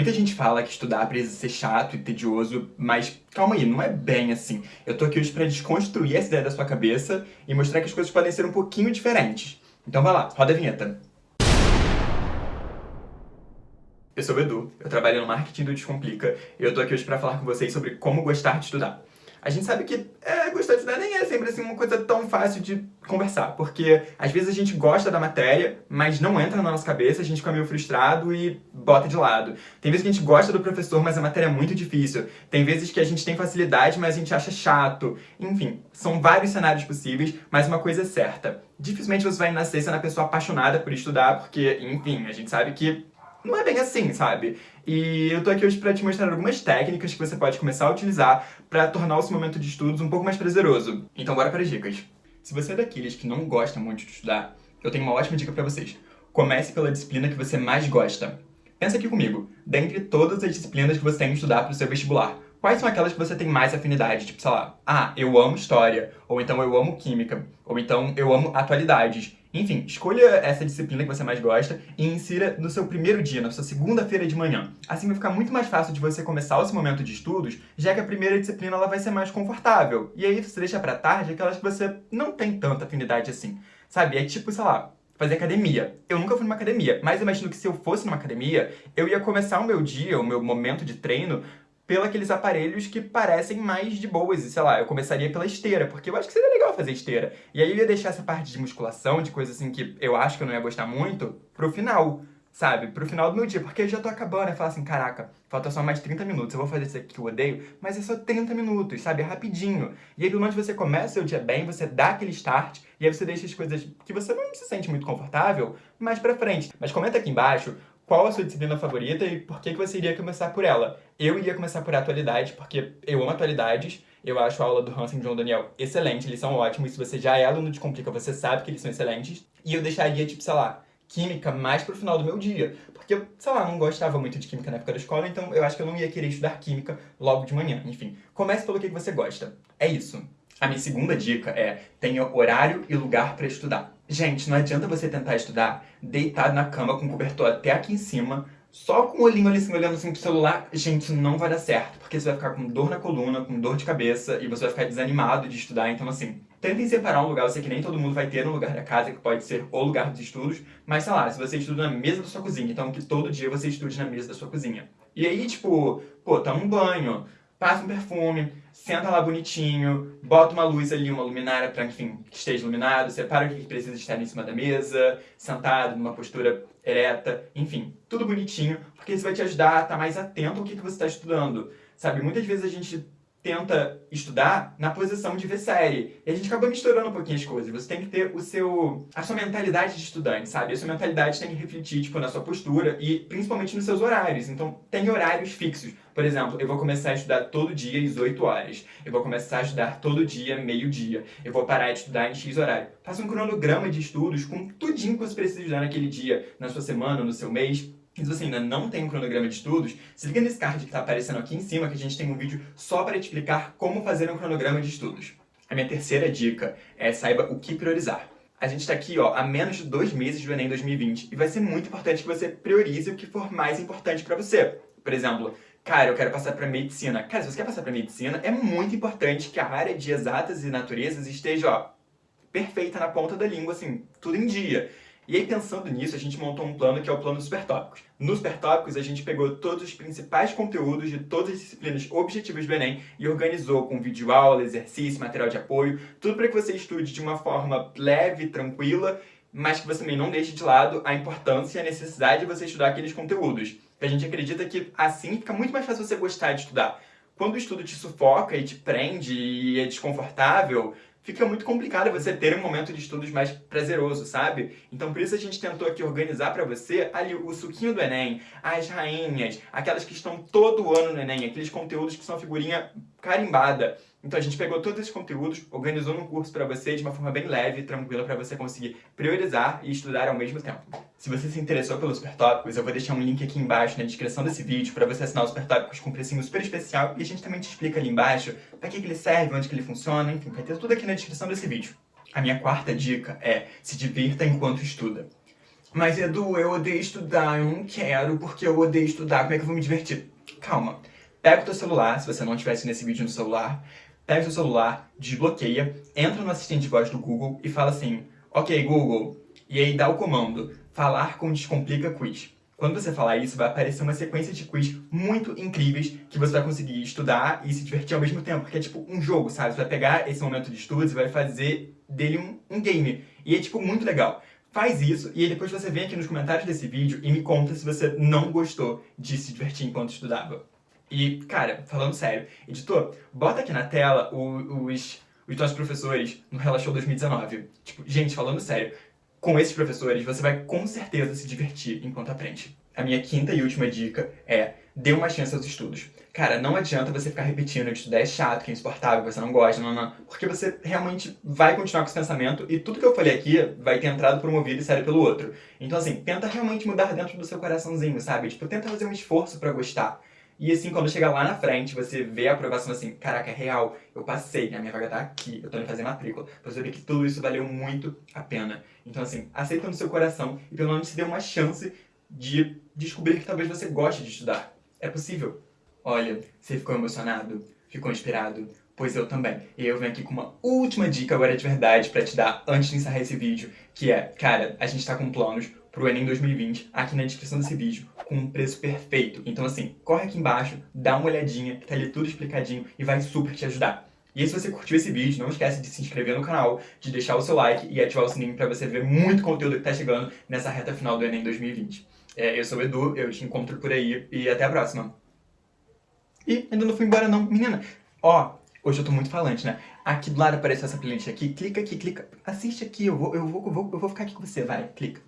Muita gente fala que estudar precisa ser chato e tedioso, mas calma aí, não é bem assim. Eu tô aqui hoje pra desconstruir essa ideia da sua cabeça e mostrar que as coisas podem ser um pouquinho diferentes. Então vai lá, roda a vinheta. Eu sou o Edu, eu trabalho no marketing do Descomplica e eu tô aqui hoje pra falar com vocês sobre como gostar de estudar. A gente sabe que é, gostar de estudar nem é sempre assim, uma coisa tão fácil de conversar, porque às vezes a gente gosta da matéria, mas não entra na nossa cabeça, a gente fica meio frustrado e bota de lado. Tem vezes que a gente gosta do professor, mas a matéria é muito difícil. Tem vezes que a gente tem facilidade, mas a gente acha chato. Enfim, são vários cenários possíveis, mas uma coisa é certa. Dificilmente você vai nascer sendo a pessoa apaixonada por estudar, porque, enfim, a gente sabe que não é bem assim, sabe? E eu tô aqui hoje pra te mostrar algumas técnicas que você pode começar a utilizar pra tornar o seu momento de estudos um pouco mais prazeroso. Então bora para as dicas. Se você é daqueles que não gosta muito de estudar, eu tenho uma ótima dica pra vocês. Comece pela disciplina que você mais gosta. Pensa aqui comigo, dentre todas as disciplinas que você tem que estudar pro seu vestibular, quais são aquelas que você tem mais afinidade? Tipo, sei lá, ah, eu amo história, ou então eu amo química, ou então eu amo atualidades. Enfim, escolha essa disciplina que você mais gosta e insira no seu primeiro dia, na sua segunda-feira de manhã. Assim vai ficar muito mais fácil de você começar seu momento de estudos, já que a primeira disciplina ela vai ser mais confortável. E aí você deixa pra tarde aquelas que você não tem tanta afinidade assim. Sabe? É tipo, sei lá, fazer academia. Eu nunca fui numa academia, mas imagino que se eu fosse numa academia, eu ia começar o meu dia, o meu momento de treino, pelos aqueles aparelhos que parecem mais de boas. E, sei lá, eu começaria pela esteira, porque eu acho que seria legal fazer esteira. E aí eu ia deixar essa parte de musculação, de coisa assim que eu acho que eu não ia gostar muito, pro final, sabe? Pro final do meu dia, porque eu já tô acabando. Eu falo assim, caraca, falta só mais 30 minutos, eu vou fazer isso aqui que eu odeio, mas é só 30 minutos, sabe? É rapidinho. E aí, pelo menos você começa o seu dia bem, você dá aquele start, e aí você deixa as coisas que você não se sente muito confortável mais pra frente. Mas comenta aqui embaixo qual a sua disciplina favorita e por que, que você iria começar por ela. Eu iria começar por atualidade, porque eu amo atualidades, eu acho a aula do Hansen e John Daniel excelente, eles são ótimos, se você já é aluno de Complica, você sabe que eles são excelentes. E eu deixaria, tipo, sei lá, química mais pro final do meu dia, porque eu, sei lá, não gostava muito de química na época da escola, então eu acho que eu não ia querer estudar química logo de manhã. Enfim, comece pelo que você gosta. É isso. A minha segunda dica é, tenha horário e lugar para estudar. Gente, não adianta você tentar estudar deitado na cama com o cobertor até aqui em cima, só com o olhinho ali assim, olhando assim pro celular, gente, não vai dar certo. Porque você vai ficar com dor na coluna, com dor de cabeça, e você vai ficar desanimado de estudar. Então, assim, tentem separar um lugar. Eu sei que nem todo mundo vai ter no lugar da casa, que pode ser o lugar dos estudos. Mas, sei lá, se você estuda na mesa da sua cozinha, então que todo dia você estude na mesa da sua cozinha. E aí, tipo, pô, toma um banho, passa um perfume, senta lá bonitinho, bota uma luz ali, uma luminária para, enfim, que esteja iluminado, separa o que precisa estar em cima da mesa, sentado, numa postura ereta, enfim, tudo bonitinho, porque isso vai te ajudar a estar mais atento ao que, que você está estudando. Sabe, muitas vezes a gente tenta estudar na posição de ver série. E a gente acaba misturando um pouquinho as coisas. Você tem que ter o seu, a sua mentalidade de estudante, sabe? A sua mentalidade tem que refletir, tipo, na sua postura e principalmente nos seus horários. Então, tem horários fixos. Por exemplo, eu vou começar a estudar todo dia às 8 horas. Eu vou começar a estudar todo dia, meio-dia. Eu vou parar de estudar em X horário. Faça um cronograma de estudos com tudinho que você precisa estudar naquele dia, na sua semana, no seu mês. Se você ainda não tem um cronograma de estudos, se liga nesse card que está aparecendo aqui em cima, que a gente tem um vídeo só para te explicar como fazer um cronograma de estudos. A minha terceira dica é saiba o que priorizar. A gente está aqui ó, há menos de dois meses do Enem 2020 e vai ser muito importante que você priorize o que for mais importante para você. Por exemplo, cara, eu quero passar para medicina. Cara, se você quer passar para medicina, é muito importante que a área de exatas e naturezas esteja ó, perfeita na ponta da língua, assim, tudo em dia. E aí, pensando nisso, a gente montou um plano que é o plano Supertópicos. Nos Supertópicos, a gente pegou todos os principais conteúdos de todas as disciplinas objetivas do Enem e organizou com vídeo aula, exercício, material de apoio, tudo para que você estude de uma forma leve, tranquila, mas que você também não deixe de lado a importância e a necessidade de você estudar aqueles conteúdos. A gente acredita que assim fica muito mais fácil você gostar de estudar. Quando o estudo te sufoca e te prende e é desconfortável, fica muito complicado você ter um momento de estudos mais prazeroso, sabe? Então por isso a gente tentou aqui organizar para você ali o suquinho do Enem, as rainhas, aquelas que estão todo ano no Enem, aqueles conteúdos que são figurinha carimbada. Então a gente pegou todos esses conteúdos, organizou num curso para você de uma forma bem leve e tranquila para você conseguir priorizar e estudar ao mesmo tempo. Se você se interessou pelos Super Tópicos, eu vou deixar um link aqui embaixo na descrição desse vídeo para você assinar os Super Tópicos com um precinho super especial e a gente também te explica ali embaixo para que, que ele serve, onde que ele funciona, enfim, vai ter tudo aqui na descrição desse vídeo. A minha quarta dica é se divirta enquanto estuda. Mas Edu, eu odeio estudar, eu não quero, porque eu odeio estudar, como é que eu vou me divertir? Calma. Pega o teu celular, se você não estivesse nesse vídeo no celular, pega o seu celular, desbloqueia, entra no assistente de voz do Google e fala assim, ok, Google, e aí dá o comando, falar com Descomplica Quiz. Quando você falar isso, vai aparecer uma sequência de quiz muito incríveis que você vai conseguir estudar e se divertir ao mesmo tempo, porque é tipo um jogo, sabe? Você vai pegar esse momento de estudos e vai fazer dele um, um game. E é tipo muito legal. Faz isso e depois você vem aqui nos comentários desse vídeo e me conta se você não gostou de se divertir enquanto estudava. E, cara, falando sério, editor, bota aqui na tela os, os nossos professores no Relaxou 2019. Tipo, gente, falando sério, com esses professores, você vai com certeza se divertir enquanto aprende. A minha quinta e última dica é dê uma chance aos estudos. Cara, não adianta você ficar repetindo que estudar é chato, que é insuportável, que você não gosta, não, não, porque você realmente vai continuar com esse pensamento e tudo que eu falei aqui vai ter entrado por um ouvido e saído pelo outro. Então assim, tenta realmente mudar dentro do seu coraçãozinho, sabe? Tipo, tenta fazer um esforço pra gostar. E assim, quando chegar lá na frente, você vê a aprovação assim, caraca, é real, eu passei, a minha vaga tá aqui, eu tô indo fazer matrícula. Você vê que tudo isso valeu muito a pena. Então assim, aceita no seu coração e pelo menos se dê uma chance de descobrir que talvez você goste de estudar. É possível. Olha, você ficou emocionado? Ficou inspirado? Pois eu também. E eu venho aqui com uma última dica agora de verdade pra te dar antes de encerrar esse vídeo, que é, cara, a gente tá com planos pro Enem 2020 aqui na descrição desse vídeo com um preço perfeito. Então assim, corre aqui embaixo, dá uma olhadinha, que tá ali tudo explicadinho e vai super te ajudar. E se você curtiu esse vídeo, não esquece de se inscrever no canal, de deixar o seu like e ativar o sininho para você ver muito conteúdo que tá chegando nessa reta final do Enem 2020. É, eu sou o Edu, eu te encontro por aí e até a próxima. E ainda não fui embora não, menina. Ó, hoje eu tô muito falante, né? Aqui do lado apareceu essa playlist aqui, clica aqui, clica, assiste aqui, eu vou, eu vou, eu vou, eu vou ficar aqui com você, vai, clica.